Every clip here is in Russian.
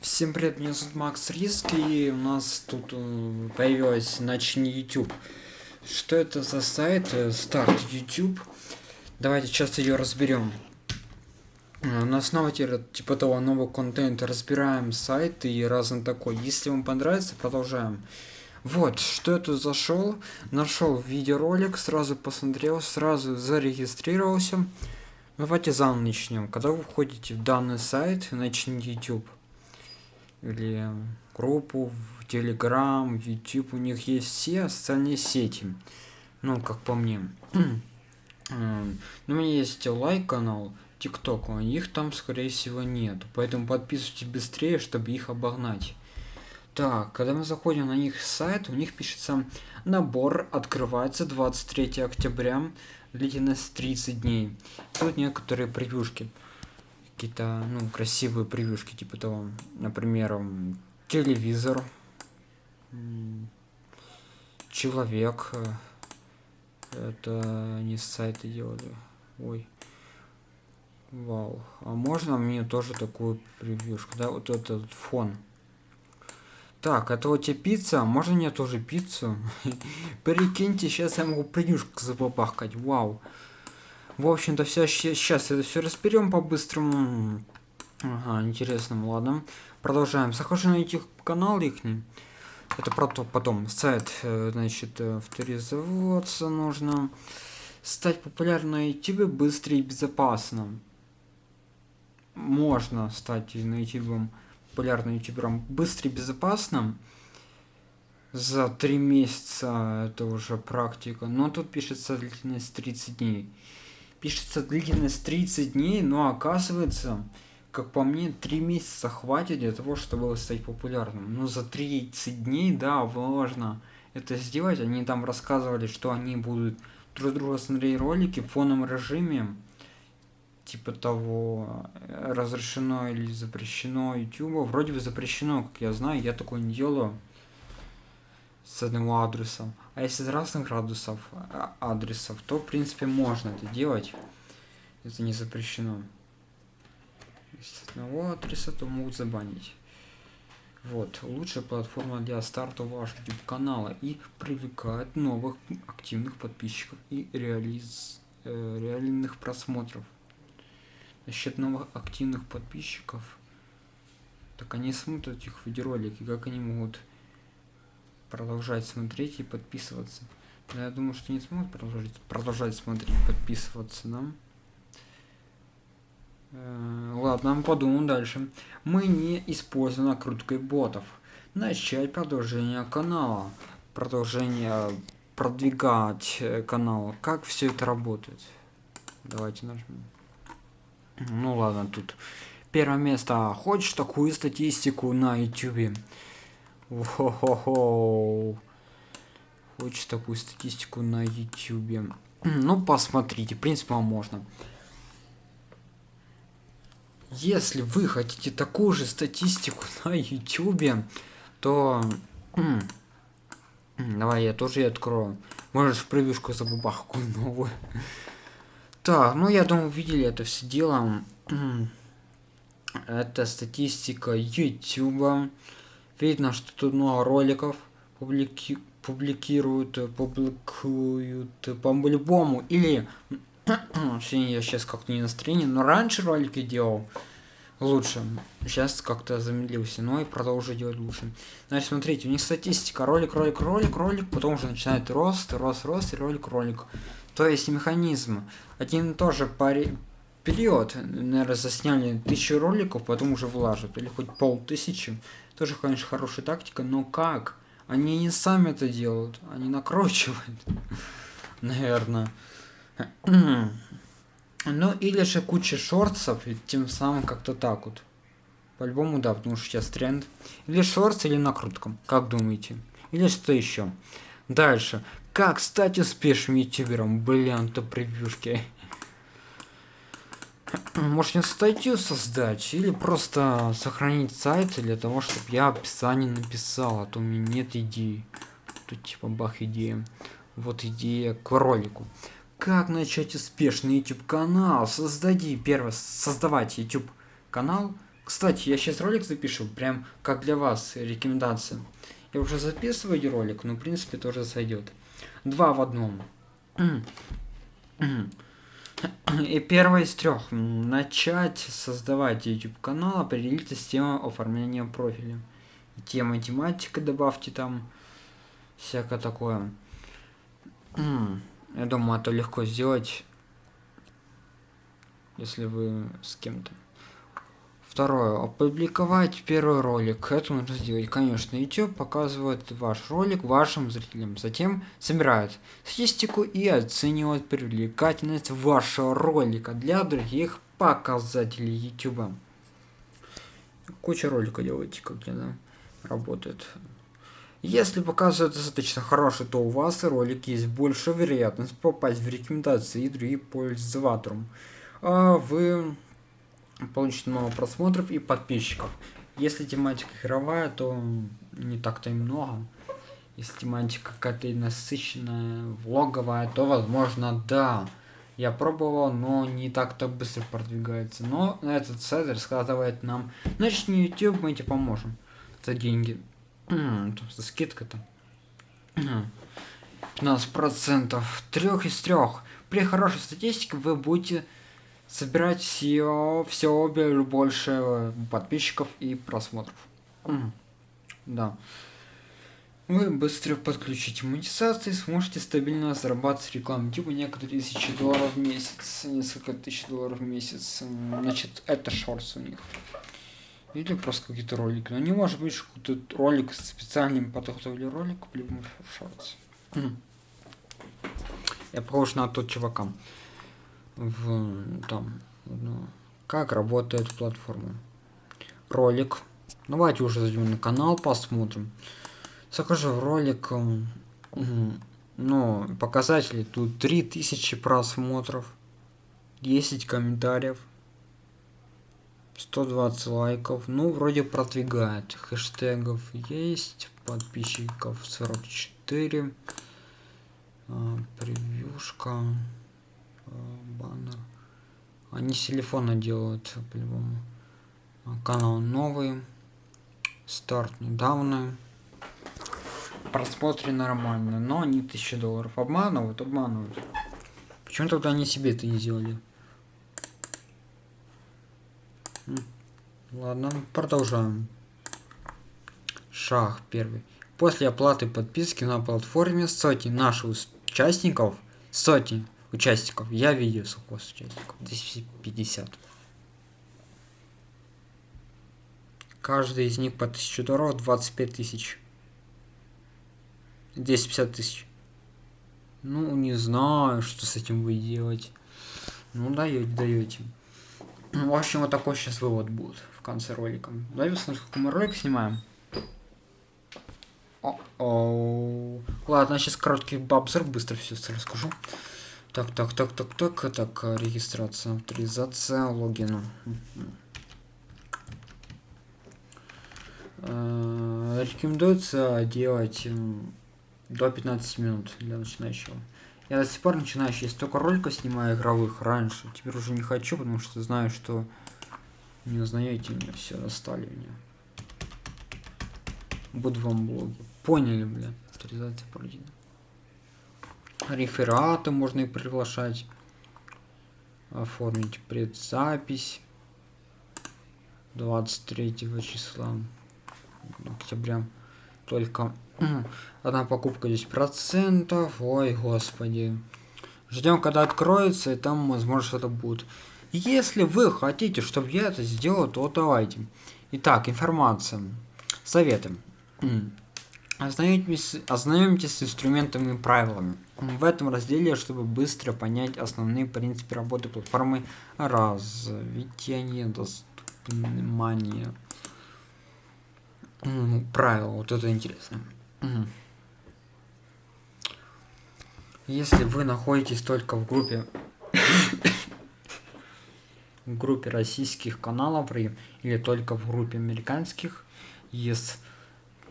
Всем привет, меня зовут Макс Риск, и у нас тут э, появилась Начни YouTube. Что это за сайт? Э, Старт YouTube. Давайте сейчас ее разберем. Э, на основе типа того нового контента разбираем сайт и разный такой. Если вам понравится, продолжаем. Вот, что это зашел, нашел видеоролик, сразу посмотрел, сразу зарегистрировался. Давайте заново начнем. Когда вы входите в данный сайт, начните YouTube или группу в в YouTube, у них есть все социальные сети. Ну, как по мне. Ну, у меня есть лайк канал, ТикТок, у них там, скорее всего, нет. Поэтому подписывайтесь быстрее, чтобы их обогнать. Так, когда мы заходим на их сайт, у них пишется набор открывается 23 октября, длительность 30 дней. Тут некоторые превьюшки какие-то ну красивые превьюшки типа того. Например телевизор человек э, это не с сайта делали. Ой вау. А можно мне тоже такую превьюшку? Да вот этот фон. Так, это вот тебе пицца, можно мне тоже пиццу? Прикиньте, сейчас я могу превьюшку запопахать, вау. В общем-то, все сейчас это все разберем по-быстрому. Ага, интересно, ладно. Продолжаем. Захожу на их канал их. Это про то потом. Сайт, э, значит, э, авторизоваться нужно. Стать популярным на YouTube быстро и безопасно. Можно стать на YouTube популярным ютубером быстро и безопасно. За три месяца это уже практика. Но тут пишется длительность 30 дней пишется длительность 30 дней, но оказывается, как по мне, 3 месяца хватит для того, чтобы стать популярным. Но за 30 дней, да, важно это сделать. Они там рассказывали, что они будут друг друга смотреть ролики в фоновом режиме, типа того, разрешено или запрещено YouTube. Вроде бы запрещено, как я знаю, я такое не делаю с одного адреса. А если из разных градусов, а, адресов, то в принципе можно это делать. Это не запрещено. Если с одного адреса, то могут забанить. Вот, лучшая платформа для старта вашего YouTube канала и привлекает новых активных подписчиков и реализ, э, реальных просмотров. Насчет новых активных подписчиков, так они смотрят этих видеоролики, как они могут продолжать смотреть и подписываться. Но я думаю, что не смогут продолжать, продолжать смотреть, подписываться нам. Э, ладно, подумаем дальше. Мы не используем накруткой ботов. Начать продолжение канала. Продолжение продвигать э, канал. Как все это работает? Давайте нажмем. Ну ладно, тут первое место. Хочешь такую статистику на YouTube? Хочешь такую статистику на YouTube? Ну, посмотрите, в принципе, вам можно. Если вы хотите такую же статистику на YouTube, то... Давай я тоже ее открою. Можешь превьюшку забубах какую новую. Так, ну я думаю, видели это все дело. Это статистика YouTube. Видно, что тут много роликов публики публикируют, публикуют по-любому. Или, вообще я сейчас как-то не настроение, но раньше ролики делал лучше. Сейчас как-то замедлился, но и продолжу делать лучше. Значит, смотрите, у них статистика, ролик, ролик, ролик, ролик, потом уже начинает рост, рост, рост, и ролик, ролик. То есть механизм. Один тоже пари период, наверное, засняли тысячу роликов, потом уже влажат, или хоть полтысячи. Тоже, конечно, хорошая тактика, но как? Они не сами это делают, они накручивают, наверное. Ну, или же куча шортсов, и тем самым как-то так вот. По-любому, да, потому что сейчас тренд. Или шортс, или накрутка, как думаете? Или что еще? Дальше. Как стать успешным ютубером? Блин, то превьюшки. Может мне статью создать или просто сохранить сайт для того, чтобы я описание написал, а то у меня нет идей. Тут типа бах идея. Вот идея к ролику. Как начать успешный YouTube канал? Создади первое, создавать YouTube канал. Кстати, я сейчас ролик запишу, прям как для вас рекомендация. Я уже записываю ролик, но в принципе тоже сойдет. Два в одном. И первое из трех. Начать создавать YouTube канал, определите систему оформления профиля. Тема тематика добавьте там. Всякое такое. Я думаю, это легко сделать, если вы с кем-то. Второе. Опубликовать первый ролик. Это нужно сделать. Конечно, YouTube показывает ваш ролик вашим зрителям. Затем собирает статистику и оценивает привлекательность вашего ролика для других показателей YouTube. Куча ролика делаете, как я, работает. Если показывает достаточно хороший, то у вас ролик есть больше вероятность попасть в рекомендации и другим пользователям. А вы получите много просмотров и подписчиков. Если тематика игровая, то не так-то и много. Если тематика какая-то насыщенная, влоговая, то возможно да. Я пробовал, но не так-то быстро продвигается. Но этот сайт рассказывает нам, начни YouTube, мы тебе поможем. За деньги. За скидка-то. 15% трех из трех. При хорошей статистике вы будете собирать все, все больше подписчиков и просмотров. Да. Вы быстро подключите монетизацию и сможете стабильно зарабатывать рекламу. Типа некоторые тысячи долларов в месяц, несколько тысяч долларов в месяц. Значит, это шорс у них. Или просто какие-то ролики. Но не может быть какой-то ролик с специальным подготовили ролик, либо шорс. Я похож на тот чувака в там ну, как работает платформа. Ролик. Давайте уже зайдем на канал посмотрим. Захожу в ролик ну показатели тут 3000 просмотров 10 комментариев 120 лайков. Ну вроде продвигает. Хэштегов есть подписчиков 44 а, превьюшка баннер. Они с телефона делают по-любому. Канал новый. Старт недавно. Просмотры нормально, но они 1000 долларов. Обманывают, обманывают. Почему тогда они себе это не сделали? Ладно, продолжаем. Шаг первый. После оплаты подписки на платформе сотни наших участников, сотни участников. Я видел сколько участников. 250. Каждый из них по 1000 долларов 25 тысяч. 250 тысяч. Ну, не знаю, что с этим вы делать. Ну, даете, даете. В общем, вот такой сейчас вывод будет в конце ролика. Давайте посмотрим, сколько мы ролик снимаем. О -о. Ладно, сейчас короткий обзор, быстро все расскажу. Так, так, так, так, так, так, регистрация, авторизация, логин. Э, рекомендуется делать до 15 минут для начинающего. Я до сих пор начинающий, если только ролика снимаю игровых раньше. Теперь уже не хочу, потому что знаю, что не узнаете меня, все, достали меня. Буду вам блоги. Поняли, бля. Авторизация пройдена рефераты можно и приглашать оформить предзапись 23 числа октября. Только одна покупка 10 процентов. Ой господи. Ждем когда откроется и там возможно что-то будет. Если вы хотите чтобы я это сделал то давайте. Итак информация. Советы Ознакомьтесь, ознакомьтесь с инструментами и правилами. В этом разделе, чтобы быстро понять основные принципы работы платформы, развитие недоступания. Правила, вот это интересно. Если вы находитесь только в группе в группе российских каналов или только в группе американских, есть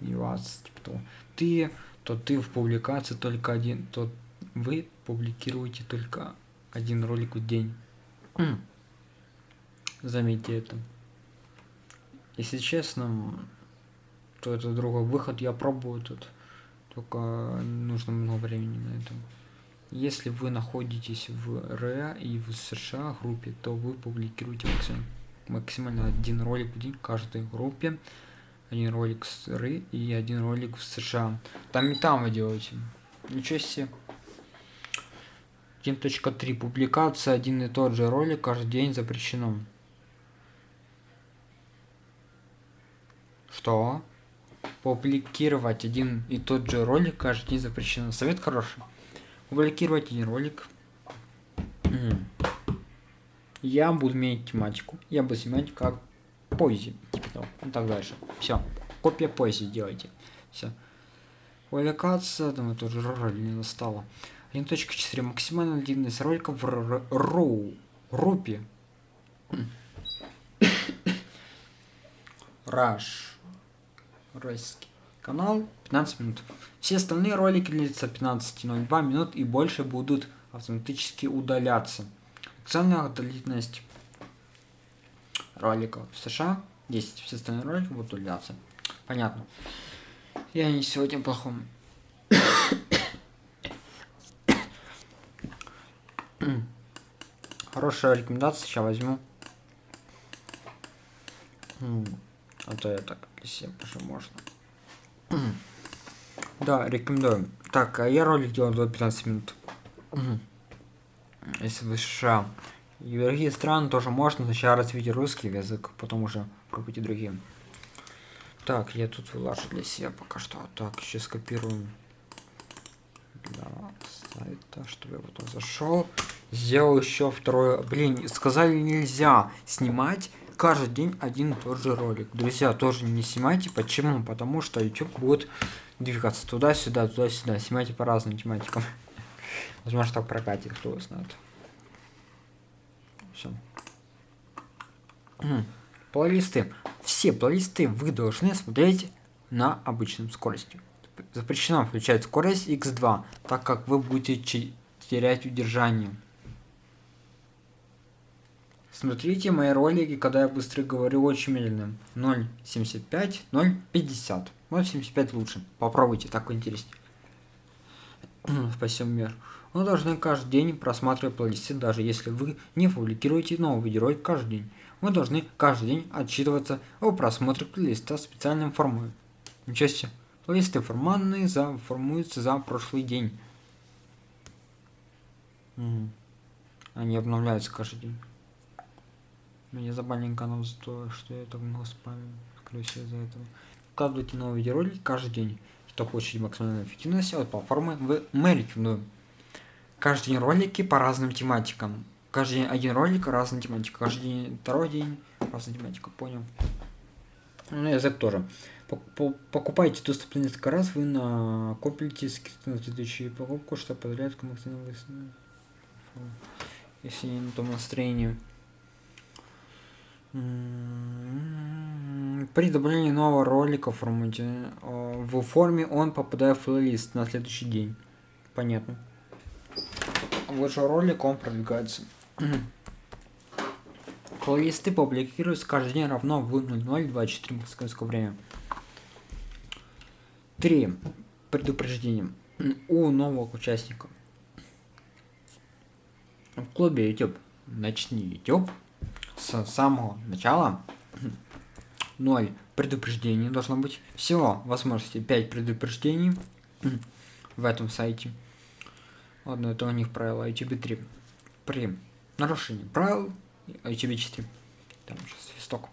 и вас что ты, то ты в публикации только один, то вы публикируете только один ролик в день. Заметьте это. если честно, то это другой выход, я пробую тут. Только нужно много времени на это. Если вы находитесь в РА и в США группе, то вы публикируете максимально, максимально один ролик в день каждой группе. Один ролик с Ры и один ролик в США. Там и там вы делаете. Ничего себе. 1.3 публикация один и тот же ролик каждый день запрещено. Что? Публикировать один и тот же ролик каждый день запрещено. Совет хороший. Публикировать один ролик. Я буду иметь тематику. Я буду снимать как поэзии. Типа того. И так дальше. Все. Копия поэзии делайте. Все. Публикация, думаю, тоже роль не достала. 1.4. Максимальная длинность ролика в роу. Рупе. Раш. Ройский канал 15 минут. Все остальные ролики длятся 15.02 минут и больше будут автоматически удаляться. Максимальная длительность роликов в США 10. Все остальные ролики будут удаляться. Понятно. Я не сегодня плохом. Хорошая рекомендация, сейчас возьму. А то я так для себя уже можно. Да, рекомендую. Так, а я ролик делал до 15 минут. Если вы США. И в другие страны тоже можно сначала развить русский язык, потом уже пробуйте другие. Так, я тут выложу для себя пока что. Так, сейчас копируем для сайта, чтобы я потом зашел. Сделал еще второе. Блин, сказали нельзя снимать каждый день один и тот же ролик. Друзья, тоже не снимайте. Почему? Потому что YouTube будет двигаться туда-сюда, туда-сюда. Снимайте по разным тематикам. Возможно, так прокатит, кто знает. Все. Плейлисты. Все плейлисты вы должны смотреть на обычном скорости. Запрещено включать скорость x2, так как вы будете терять удержание. Смотрите мои ролики, когда я быстро говорю очень медленно. 0.75, 0.50. 0.75 лучше. Попробуйте, так интереснее. Спасибо, мир. Вы должны каждый день просматривать плейлисты, даже если вы не публикуете новый видеоролик каждый день. Вы должны каждый день отчитываться о просмотре плейлиста в специальном формате. Плейлисты формальные за, формуются за прошлый день. Они обновляются каждый день. Меня забанили канал за то, что я так много спамил. Всего из-за этого. Вкладывайте новые видеоролики каждый день. Чтобы получить максимальную эффективность от платформы, мы рекомендуем. Каждый день ролики по разным тематикам. Каждый день один ролик, разная тематика. Каждый день, второй день, разная тематика. Понял. Ну, язык тоже. Покупайте доступ несколько раз, вы накопите скидку на следующую покупку, что позволяет максимально если не на том настроении. При добавлении нового ролика в формате в форме он попадает в плейлист на следующий день. Понятно. Вот же ролик он продвигается. Плейлисты публикируются каждый день равно в 0024 московское время. 3. Предупреждение. У нового участника. В клубе YouTube. Начни YouTube с самого начала 0 предупреждений должно быть. Всего возможности 5 предупреждений в этом сайте. Ладно, это у них правила YouTube 3. При нарушении правил YouTube 4. Там сейчас свисток.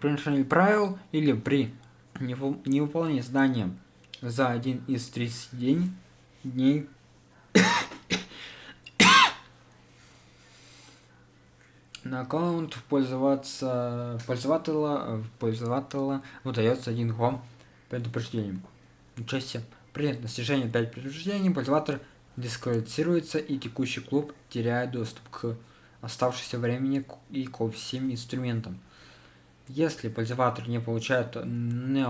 При нарушении правил или при невыполнении задания за один из 30 день, дней на аккаунт пользоваться пользователя пользователя выдается один гом предупреждением участие при достижении 5 предупреждений пользователь дисквалифицируется и текущий клуб теряет доступ к оставшемуся времени и ко всем инструментам если пользователь не получает ни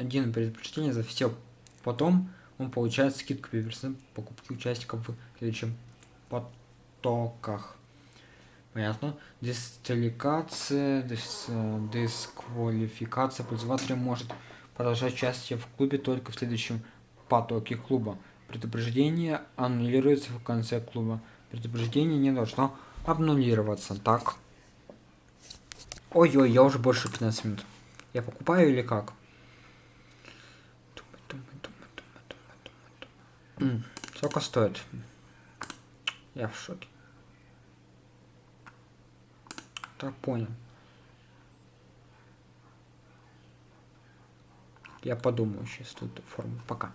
один предупреждение за все потом он получает скидку 5% покупки участников в следующем потоках Понятно. Дисквалификация, дис, дисквалификация пользователя может продолжать участие в клубе только в следующем потоке клуба. Предупреждение аннулируется в конце клуба. Предупреждение не должно обнулироваться. Так. Ой-ой, я уже больше 15 минут. Я покупаю или как? Сколько стоит? Я в шоке. Так, понял. Я подумаю сейчас тут форму. Пока.